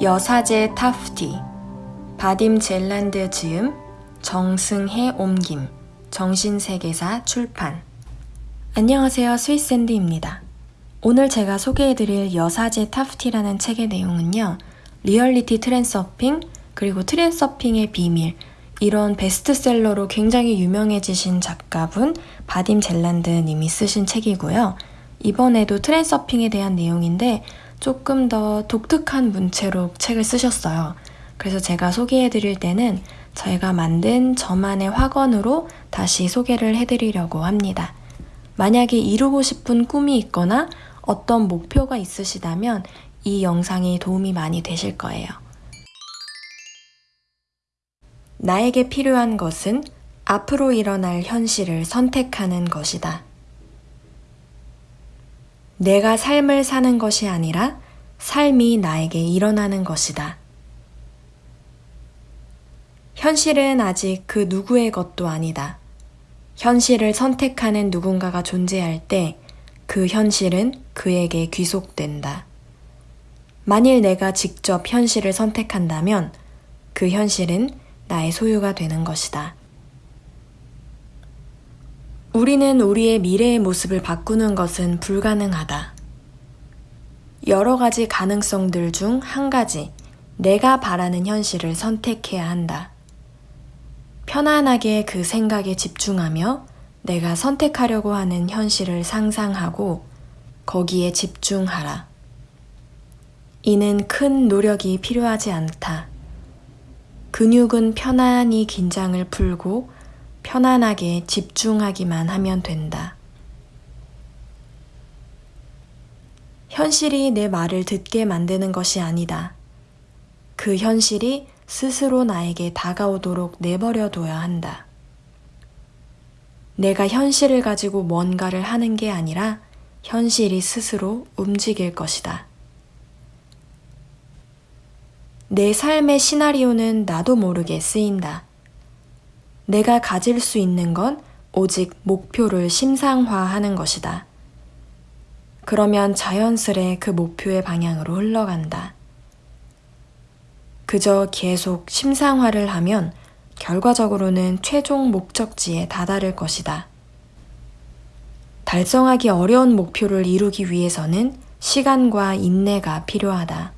여사제 타프티 바딤 젤란드 즈음 정승혜 옮김 정신세계사 출판 안녕하세요 스위스샌드입니다. 오늘 제가 소개해드릴 여사제 타프티라는 책의 내용은요 리얼리티 트랜서핑 그리고 트랜서핑의 비밀 이런 베스트셀러로 굉장히 유명해지신 작가분 바딤 젤란드 님이 쓰신 책이고요. 이번에도 트랜서핑에 대한 내용인데 조금 더 독특한 문체로 책을 쓰셨어요. 그래서 제가 소개해 드릴 때는 저희가 만든 저만의 확언으로 다시 소개를 해드리려고 합니다. 만약에 이루고 싶은 꿈이 있거나 어떤 목표가 있으시다면 이 영상이 도움이 많이 되실 거예요. 나에게 필요한 것은 앞으로 일어날 현실을 선택하는 것이다. 내가 삶을 사는 것이 아니라 삶이 나에게 일어나는 것이다. 현실은 아직 그 누구의 것도 아니다. 현실을 선택하는 누군가가 존재할 때 그 현실은 그에게 귀속된다. 만일 내가 직접 현실을 선택한다면 그 현실은 나의 소유가 되는 것이다. 우리는 우리의 미래의 모습을 바꾸는 것은 불가능하다. 여러 가지 가능성들 중 한 가지, 내가 바라는 현실을 선택해야 한다. 편안하게 그 생각에 집중하며 내가 선택하려고 하는 현실을 상상하고 거기에 집중하라. 이는 큰 노력이 필요하지 않다. 근육은 편안히 긴장을 풀고 편안하게 집중하기만 하면 된다. 현실이 내 말을 듣게 만드는 것이 아니다. 그 현실이 스스로 나에게 다가오도록 내버려 둬야 한다. 내가 현실을 가지고 뭔가를 하는 게 아니라 현실이 스스로 움직일 것이다. 내 삶의 시나리오는 나도 모르게 쓰인다. 내가 가질 수 있는 건 오직 목표를 심상화하는 것이다. 그러면 자연스레 그 목표의 방향으로 흘러간다. 그저 계속 심상화를 하면 결과적으로는 최종 목적지에 다다를 것이다. 달성하기 어려운 목표를 이루기 위해서는 시간과 인내가 필요하다.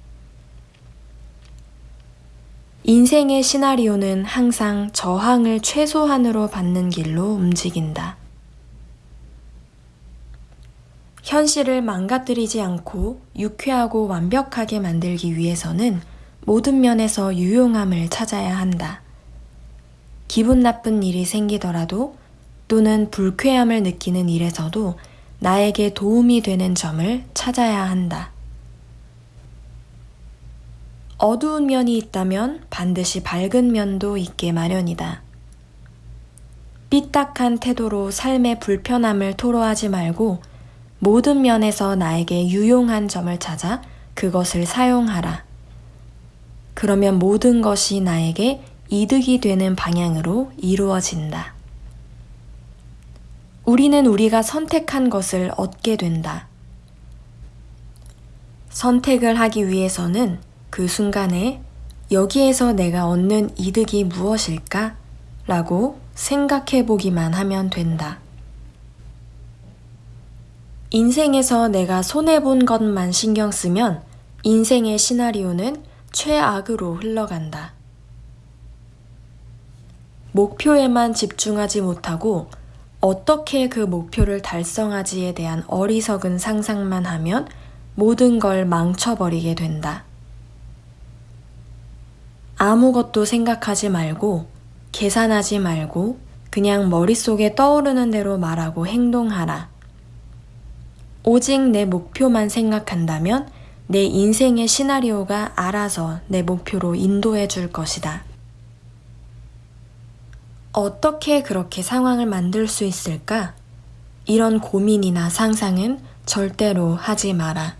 인생의 시나리오는 항상 저항을 최소한으로 받는 길로 움직인다. 현실을 망가뜨리지 않고 유쾌하고 완벽하게 만들기 위해서는 모든 면에서 유용함을 찾아야 한다. 기분 나쁜 일이 생기더라도 또는 불쾌함을 느끼는 일에서도 나에게 도움이 되는 점을 찾아야 한다. 어두운 면이 있다면 반드시 밝은 면도 있게 마련이다. 삐딱한 태도로 삶의 불편함을 토로하지 말고 모든 면에서 나에게 유용한 점을 찾아 그것을 사용하라. 그러면 모든 것이 나에게 이득이 되는 방향으로 이루어진다. 우리는 우리가 선택한 것을 얻게 된다. 선택을 하기 위해서는 그 순간에 여기에서 내가 얻는 이득이 무엇일까? 라고 생각해 보기만 하면 된다. 인생에서 내가 손해본 것만 신경 쓰면 인생의 시나리오는 최악으로 흘러간다. 목표에만 집중하지 못하고 어떻게 그 목표를 달성하지에 대한 어리석은 상상만 하면 모든 걸 망쳐버리게 된다. 아무것도 생각하지 말고 계산하지 말고 그냥 머릿속에 떠오르는 대로 말하고 행동하라. 오직 내 목표만 생각한다면 내 인생의 시나리오가 알아서 내 목표로 인도해 줄 것이다. 어떻게 그렇게 상황을 만들 수 있을까? 이런 고민이나 상상은 절대로 하지 마라.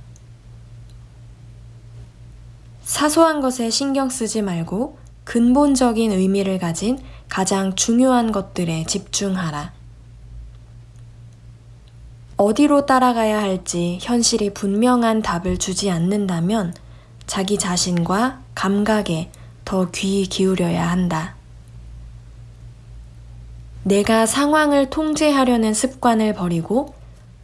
사소한 것에 신경 쓰지 말고 근본적인 의미를 가진 가장 중요한 것들에 집중하라. 어디로 따라가야 할지 현실이 분명한 답을 주지 않는다면 자기 자신과 감각에 더 귀 기울여야 한다. 내가 상황을 통제하려는 습관을 버리고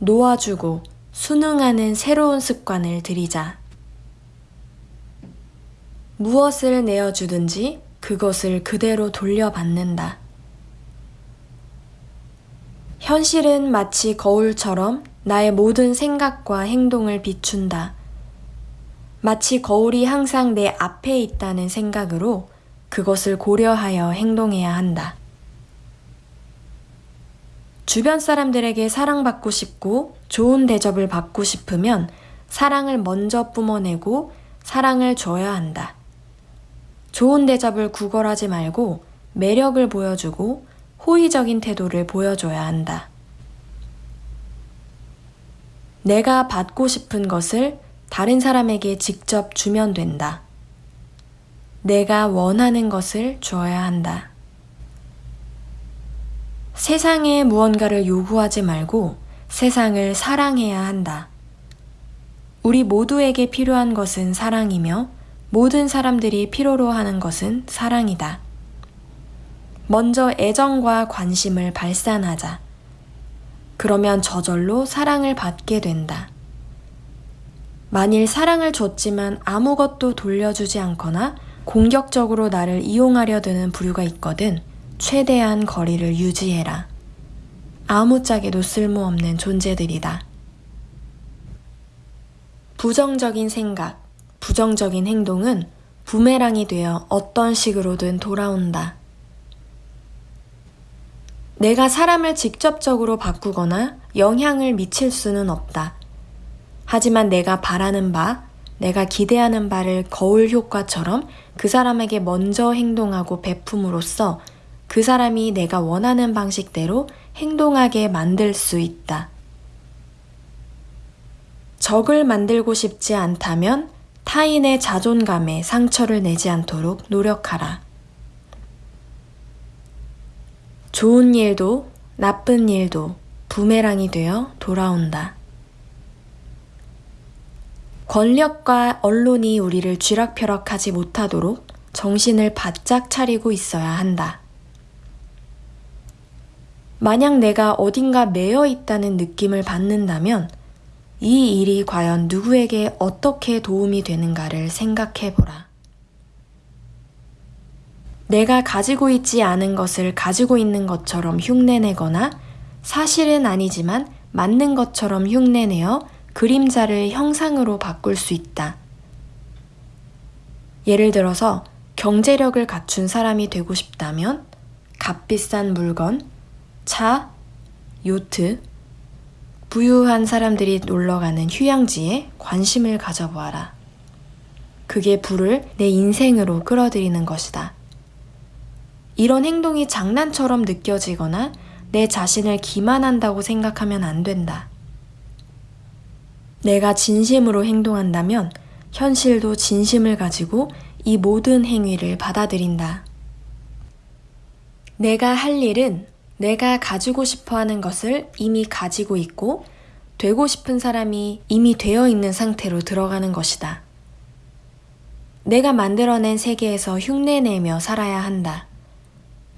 놓아주고 순응하는 새로운 습관을 들이자. 무엇을 내어주든지 그것을 그대로 돌려받는다. 현실은 마치 거울처럼 나의 모든 생각과 행동을 비춘다. 마치 거울이 항상 내 앞에 있다는 생각으로 그것을 고려하여 행동해야 한다. 주변 사람들에게 사랑받고 싶고 좋은 대접을 받고 싶으면 사랑을 먼저 뿜어내고 사랑을 줘야 한다. 좋은 대접을 구걸하지 말고 매력을 보여주고 호의적인 태도를 보여줘야 한다. 내가 받고 싶은 것을 다른 사람에게 직접 주면 된다. 내가 원하는 것을 줘야 한다. 세상에 무언가를 요구하지 말고 세상을 사랑해야 한다. 우리 모두에게 필요한 것은 사랑이며 모든 사람들이 필요로 하는 것은 사랑이다. 먼저 애정과 관심을 발산하자. 그러면 저절로 사랑을 받게 된다. 만일 사랑을 줬지만 아무것도 돌려주지 않거나 공격적으로 나를 이용하려 드는 부류가 있거든 최대한 거리를 유지해라. 아무짝에도 쓸모없는 존재들이다. 부정적인 생각, 부정적인 행동은 부메랑이 되어 어떤 식으로든 돌아온다. 내가 사람을 직접적으로 바꾸거나 영향을 미칠 수는 없다. 하지만 내가 바라는 바, 내가 기대하는 바를 거울 효과처럼 그 사람에게 먼저 행동하고 베품으로써 그 사람이 내가 원하는 방식대로 행동하게 만들 수 있다. 적을 만들고 싶지 않다면 타인의 자존감에 상처를 내지 않도록 노력하라. 좋은 일도 나쁜 일도 부메랑이 되어 돌아온다. 권력과 언론이 우리를 쥐락펴락하지 못하도록 정신을 바짝 차리고 있어야 한다. 만약 내가 어딘가 매여 있다는 느낌을 받는다면 이 일이 과연 누구에게 어떻게 도움이 되는가를 생각해 보라. 내가 가지고 있지 않은 것을 가지고 있는 것처럼 흉내내거나 사실은 아니지만 맞는 것처럼 흉내내어 그림자를 형상으로 바꿀 수 있다. 예를 들어서 경제력을 갖춘 사람이 되고 싶다면 값비싼 물건, 차, 요트, 부유한 사람들이 놀러가는 휴양지에 관심을 가져보아라. 그게 부를 내 인생으로 끌어들이는 것이다. 이런 행동이 장난처럼 느껴지거나 내 자신을 기만한다고 생각하면 안 된다. 내가 진심으로 행동한다면 현실도 진심을 가지고 이 모든 행위를 받아들인다. 내가 할 일은 내가 가지고 싶어 하는 것을 이미 가지고 있고 되고 싶은 사람이 이미 되어 있는 상태로 들어가는 것이다. 내가 만들어낸 세계에서 흉내내며 살아야 한다.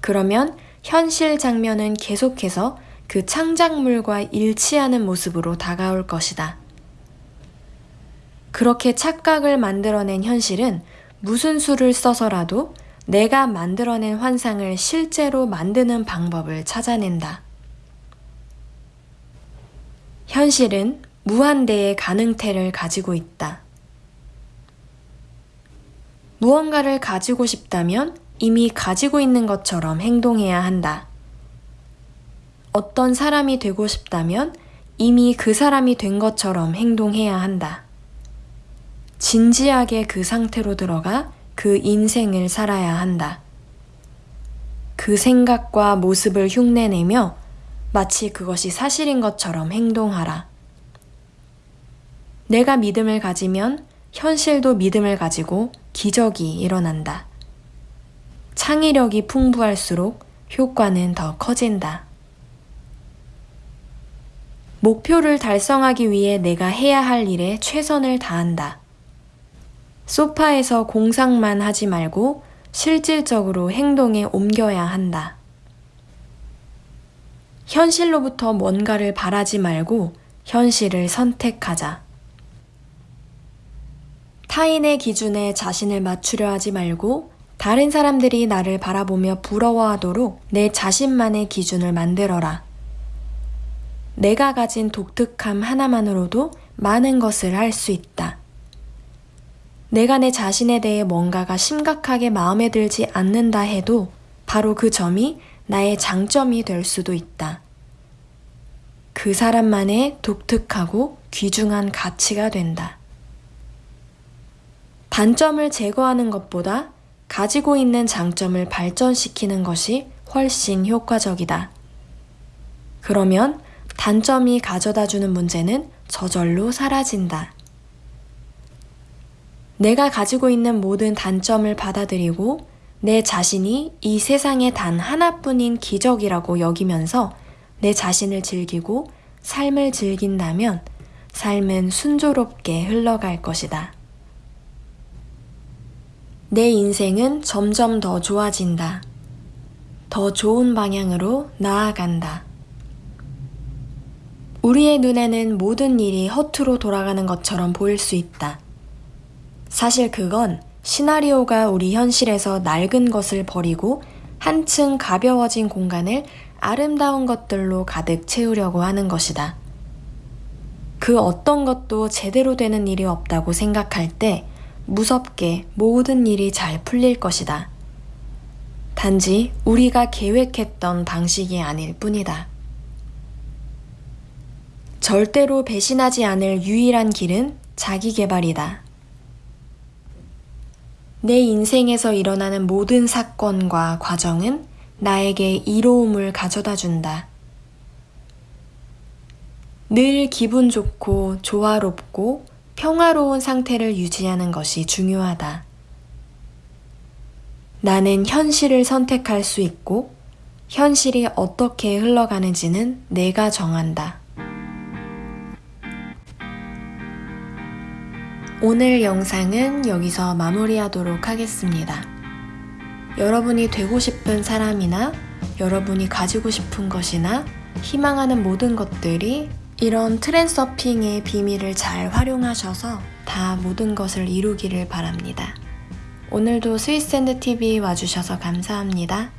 그러면 현실 장면은 계속해서 그 창작물과 일치하는 모습으로 다가올 것이다. 그렇게 착각을 만들어낸 현실은 무슨 수를 써서라도 내가 만들어낸 환상을 실제로 만드는 방법을 찾아낸다. 현실은 무한대의 가능태를 가지고 있다. 무언가를 가지고 싶다면 이미 가지고 있는 것처럼 행동해야 한다. 어떤 사람이 되고 싶다면 이미 그 사람이 된 것처럼 행동해야 한다. 진지하게 그 상태로 들어가 그 인생을 살아야 한다. 그 생각과 모습을 흉내내며 마치 그것이 사실인 것처럼 행동하라. 내가 믿음을 가지면 현실도 믿음을 가지고 기적이 일어난다. 창의력이 풍부할수록 효과는 더 커진다. 목표를 달성하기 위해 내가 해야 할 일에 최선을 다한다. 소파에서 공상만 하지 말고 실질적으로 행동에 옮겨야 한다. 현실로부터 뭔가를 바라지 말고 현실을 선택하자. 타인의 기준에 자신을 맞추려 하지 말고 다른 사람들이 나를 바라보며 부러워하도록 내 자신만의 기준을 만들어라. 내가 가진 독특함 하나만으로도 많은 것을 할 수 있다. 내가 내 자신에 대해 뭔가가 심각하게 마음에 들지 않는다 해도 바로 그 점이 나의 장점이 될 수도 있다. 그 사람만의 독특하고 귀중한 가치가 된다. 단점을 제거하는 것보다 가지고 있는 장점을 발전시키는 것이 훨씬 효과적이다. 그러면 단점이 가져다 주는 문제는 저절로 사라진다. 내가 가지고 있는 모든 단점을 받아들이고 내 자신이 이 세상에 단 하나뿐인 기적이라고 여기면서 내 자신을 즐기고 삶을 즐긴다면 삶은 순조롭게 흘러갈 것이다. 내 인생은 점점 더 좋아진다. 더 좋은 방향으로 나아간다. 우리의 눈에는 모든 일이 허투루 돌아가는 것처럼 보일 수 있다. 사실 그건 시나리오가 우리 현실에서 낡은 것을 버리고 한층 가벼워진 공간을 아름다운 것들로 가득 채우려고 하는 것이다. 그 어떤 것도 제대로 되는 일이 없다고 생각할 때 무섭게 모든 일이 잘 풀릴 것이다. 단지 우리가 계획했던 방식이 아닐 뿐이다. 절대로 배신하지 않을 유일한 길은 자기 개발이다. 내 인생에서 일어나는 모든 사건과 과정은 나에게 이로움을 가져다 준다. 늘 기분 좋고 조화롭고 평화로운 상태를 유지하는 것이 중요하다. 나는 현실을 선택할 수 있고 현실이 어떻게 흘러가는지는 내가 정한다. 오늘 영상은 여기서 마무리하도록 하겠습니다. 여러분이 되고 싶은 사람이나 여러분이 가지고 싶은 것이나 희망하는 모든 것들이 이런 트랜서핑의 비밀을 잘 활용하셔서 다 모든 것을 이루기를 바랍니다. 오늘도 스위스샌드 TV 와주셔서 감사합니다.